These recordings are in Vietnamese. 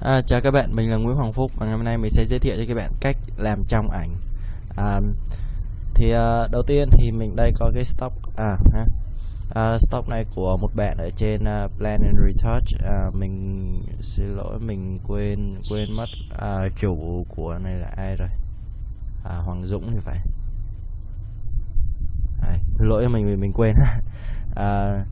À, chào các bạn, mình là Nguyễn Hoàng Phúc và ngày hôm nay mình sẽ giới thiệu cho các bạn cách làm trong ảnh. À, thì à, đầu tiên thì mình đây có cái stock à, ha. À, stock này của một bạn ở trên uh, Plan and Retouch. À, mình xin lỗi mình quên quên mất à, chủ của này là ai rồi? À, Hoàng Dũng thì phải. À, lỗi mình vì mình quên. à,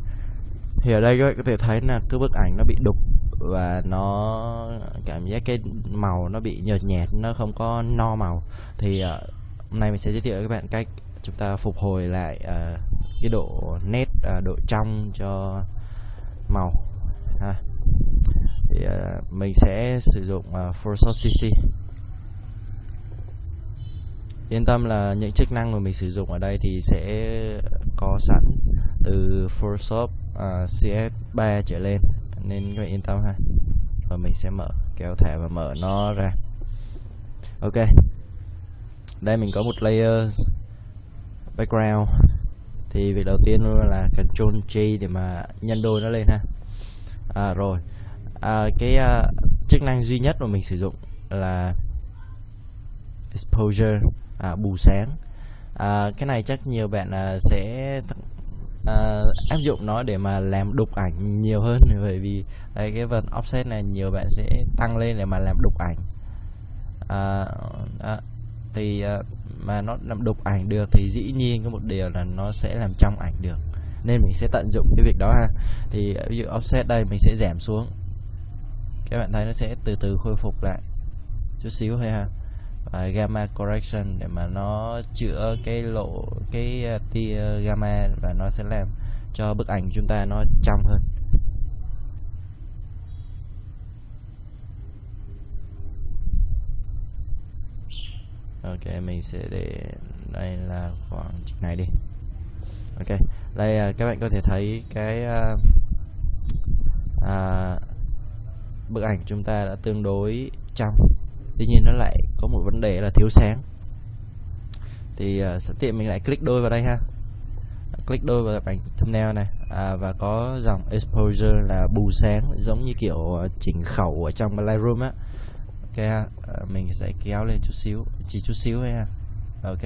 thì ở đây các bạn có thể thấy là cái bức ảnh nó bị đục và nó cảm giác cái màu nó bị nhợt nhạt nó không có no màu. Thì uh, hôm nay mình sẽ giới thiệu với các bạn cách chúng ta phục hồi lại uh, cái độ nét uh, độ trong cho màu. Ha. thì uh, mình sẽ sử dụng uh, Photoshop CC yên tâm là những chức năng mà mình sử dụng ở đây thì sẽ có sẵn từ Photoshop uh, CS3 trở lên nên các bạn yên tâm ha. Và mình sẽ mở kéo thẻ và mở nó ra. Ok. Đây mình có một layer background. Thì việc đầu tiên là Ctrl G để mà nhân đôi nó lên ha. À, rồi. À, cái uh, chức năng duy nhất mà mình sử dụng là exposure à, bù sáng. À, cái này chắc nhiều bạn uh, sẽ uh, áp dụng nó để mà làm đục ảnh nhiều hơn bởi vì đây cái phần offset này nhiều bạn sẽ tăng lên để mà làm đục ảnh. Uh, uh, thì uh, mà nó làm đục ảnh được thì dĩ nhiên có một điều là nó sẽ làm trong ảnh được nên mình sẽ tận dụng cái việc đó ha. Thì ví dụ offset đây mình sẽ giảm xuống các bạn thấy nó sẽ từ từ khôi phục lại chút xíu thôi ha uh, gamma correction để mà nó chữa cái lộ cái uh, tia gamma và nó sẽ làm cho bức ảnh chúng ta nó trong hơn. Ok mình sẽ để đây là khoảng này đi. Ok đây uh, các bạn có thể thấy cái uh, uh, bức ảnh chúng ta đã tương đối trong. Tuy nhiên nó lại có một vấn đề là thiếu sáng. Thì uh, sẵn tiện mình lại click đôi vào đây ha. Click đôi vào ảnh thumbnail này. À, và có dòng exposure là bù sáng giống như kiểu à, chỉnh khẩu ở trong Lightroom á. Ok ha. À, mình sẽ kéo lên chút xíu chỉ chút xíu thôi ha. Ok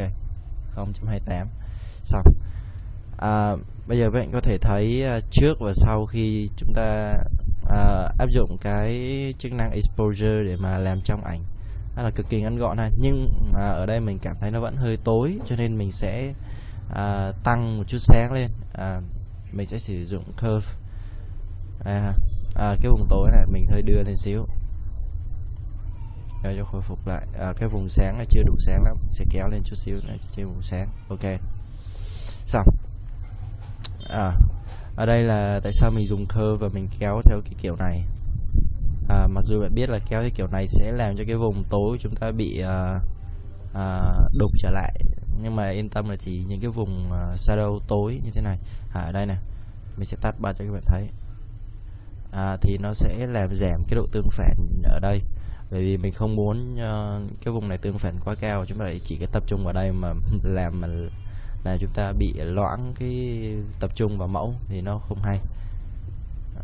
0.28 xong. À, bây giờ các bạn có thể thấy à, trước và sau khi chúng ta à, áp dụng cái chức năng exposure để mà làm trong ảnh nó là cực kỳ ngắn gọn ha. Nhưng à, ở đây mình cảm thấy nó vẫn hơi tối cho nên mình sẽ à, tăng một chút sáng lên. À, mình sẽ sử dụng curve. À, à, cái vùng tối này mình hơi đưa lên xíu. Để cho khôi phục lại. À, cái vùng sáng này chưa đủ sáng lắm. Sẽ kéo lên chút xíu này trên vùng sáng. Ok. Xong. À, ở đây là tại sao mình dùng curve và mình kéo theo cái kiểu này? À, mặc dù bạn biết là kéo cái kiểu này sẽ làm cho cái vùng tối của chúng ta bị uh, uh, đục trở lại. Nhưng mà yên tâm là chỉ những cái vùng uh, shadow tối như thế này. À, ở đây nè mình sẽ tắt bật cho các bạn thấy. À, thì nó sẽ làm giảm cái độ tương phản ở đây. Bởi vì mình không muốn uh, cái vùng này tương phản quá cao chúng ta lại chỉ cái tập trung vào đây mà làm mà là chúng ta bị loãng cái tập trung vào mẫu thì nó không hay.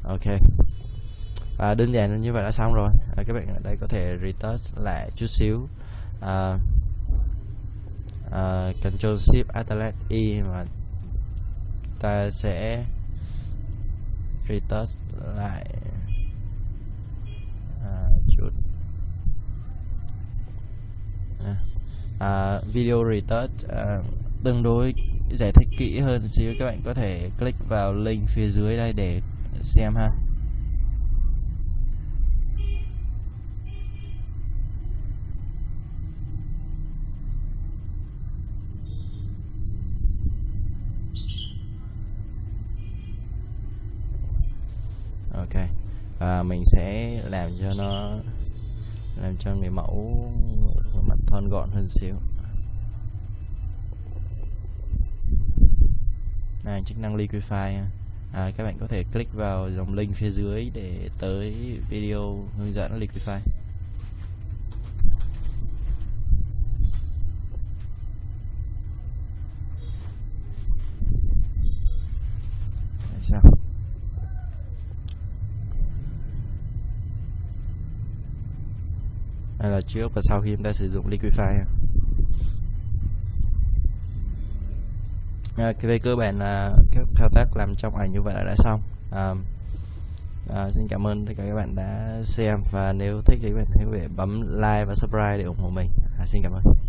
Ok và đơn giản như vậy đã xong rồi. À, các bạn ở đây có thể retouch lại chút xíu. À, à, Ctrl Shift Alt E mà ta sẽ retouch lại à, chút. À, à, video retouch à, tương đối giải thích kỹ hơn xíu. Các bạn có thể click vào link phía dưới đây để xem ha. À, mình sẽ làm cho nó làm cho người mẫu mặt thon gọn hơn xíu. Này chức năng liquify. À, các bạn có thể click vào dòng link phía dưới để tới video hướng dẫn liquify. Hay là trước và sau khi chúng ta sử dụng Liquify. À, à về cơ bản là các thao tác làm trong ảnh như vậy là đã xong. À, à, xin cảm ơn tất cả các bạn đã xem và nếu thích thì các bạn hãy bấm like và subscribe để ủng hộ mình. À, xin cảm ơn.